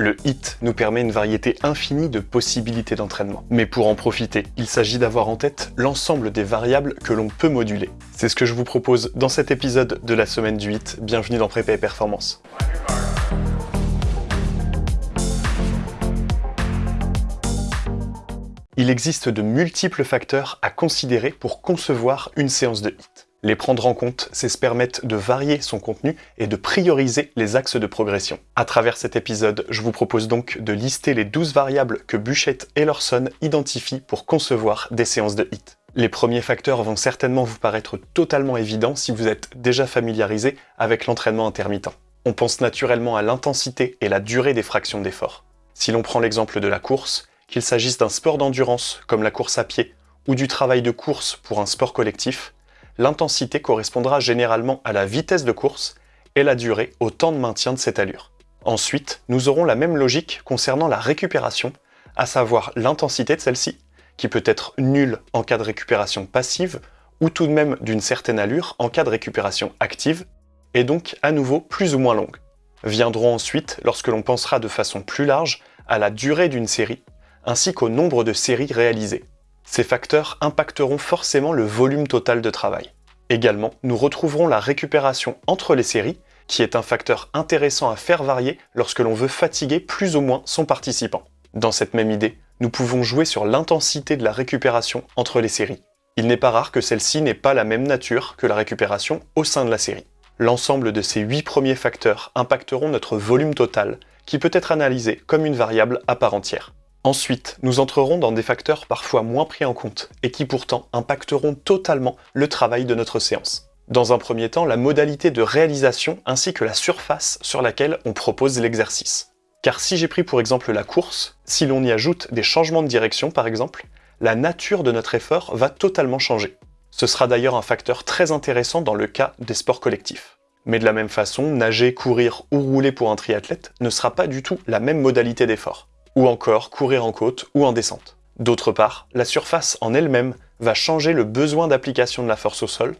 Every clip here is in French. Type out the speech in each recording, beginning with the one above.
Le HIT nous permet une variété infinie de possibilités d'entraînement. Mais pour en profiter, il s'agit d'avoir en tête l'ensemble des variables que l'on peut moduler. C'est ce que je vous propose dans cet épisode de la semaine du HIT. Bienvenue dans Prépa et Performance. Il existe de multiples facteurs à considérer pour concevoir une séance de HIT. Les prendre en compte, c'est se permettre de varier son contenu et de prioriser les axes de progression. À travers cet épisode, je vous propose donc de lister les 12 variables que Buchette et Lorson identifient pour concevoir des séances de HIT. Les premiers facteurs vont certainement vous paraître totalement évidents si vous êtes déjà familiarisé avec l'entraînement intermittent. On pense naturellement à l'intensité et la durée des fractions d'effort. Si l'on prend l'exemple de la course, qu'il s'agisse d'un sport d'endurance comme la course à pied ou du travail de course pour un sport collectif, l'intensité correspondra généralement à la vitesse de course et la durée au temps de maintien de cette allure. Ensuite, nous aurons la même logique concernant la récupération, à savoir l'intensité de celle-ci, qui peut être nulle en cas de récupération passive, ou tout de même d'une certaine allure en cas de récupération active, et donc à nouveau plus ou moins longue. Viendront ensuite, lorsque l'on pensera de façon plus large, à la durée d'une série, ainsi qu'au nombre de séries réalisées. Ces facteurs impacteront forcément le volume total de travail. Également, nous retrouverons la récupération entre les séries, qui est un facteur intéressant à faire varier lorsque l'on veut fatiguer plus ou moins son participant. Dans cette même idée, nous pouvons jouer sur l'intensité de la récupération entre les séries. Il n'est pas rare que celle-ci n'ait pas la même nature que la récupération au sein de la série. L'ensemble de ces 8 premiers facteurs impacteront notre volume total, qui peut être analysé comme une variable à part entière. Ensuite, nous entrerons dans des facteurs parfois moins pris en compte et qui pourtant impacteront totalement le travail de notre séance. Dans un premier temps, la modalité de réalisation ainsi que la surface sur laquelle on propose l'exercice. Car si j'ai pris pour exemple la course, si l'on y ajoute des changements de direction par exemple, la nature de notre effort va totalement changer. Ce sera d'ailleurs un facteur très intéressant dans le cas des sports collectifs. Mais de la même façon, nager, courir ou rouler pour un triathlète ne sera pas du tout la même modalité d'effort ou encore courir en côte ou en descente. D'autre part, la surface en elle-même va changer le besoin d'application de la force au sol,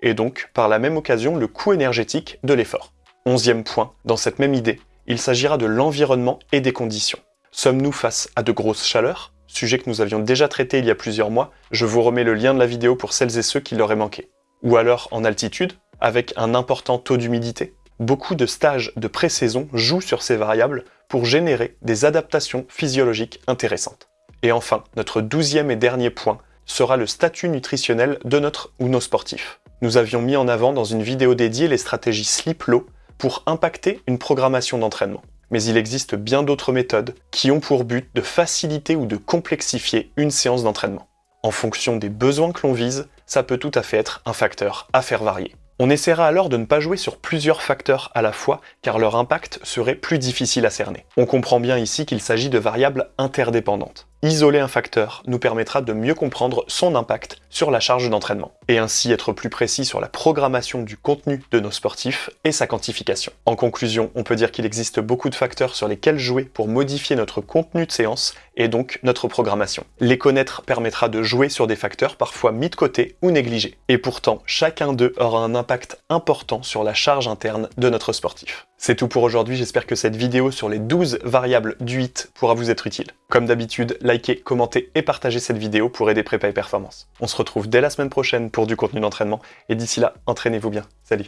et donc par la même occasion le coût énergétique de l'effort. Onzième point, dans cette même idée, il s'agira de l'environnement et des conditions. Sommes-nous face à de grosses chaleurs? Sujet que nous avions déjà traité il y a plusieurs mois, je vous remets le lien de la vidéo pour celles et ceux qui l'auraient manqué. Ou alors en altitude, avec un important taux d'humidité? Beaucoup de stages de pré-saison jouent sur ces variables pour générer des adaptations physiologiques intéressantes. Et enfin, notre douzième et dernier point sera le statut nutritionnel de notre ou nos sportifs. Nous avions mis en avant dans une vidéo dédiée les stratégies sleep-low pour impacter une programmation d'entraînement. Mais il existe bien d'autres méthodes qui ont pour but de faciliter ou de complexifier une séance d'entraînement. En fonction des besoins que l'on vise, ça peut tout à fait être un facteur à faire varier. On essaiera alors de ne pas jouer sur plusieurs facteurs à la fois, car leur impact serait plus difficile à cerner. On comprend bien ici qu'il s'agit de variables interdépendantes. Isoler un facteur nous permettra de mieux comprendre son impact sur la charge d'entraînement, et ainsi être plus précis sur la programmation du contenu de nos sportifs et sa quantification. En conclusion, on peut dire qu'il existe beaucoup de facteurs sur lesquels jouer pour modifier notre contenu de séance et donc notre programmation. Les connaître permettra de jouer sur des facteurs parfois mis de côté ou négligés. Et pourtant, chacun d'eux aura un impact important sur la charge interne de notre sportif. C'est tout pour aujourd'hui, j'espère que cette vidéo sur les 12 variables du HIT pourra vous être utile. Comme d'habitude, likez, commentez et partagez cette vidéo pour aider Prépa et Performance. On se retrouve dès la semaine prochaine pour du contenu d'entraînement, et d'ici là, entraînez-vous bien. Salut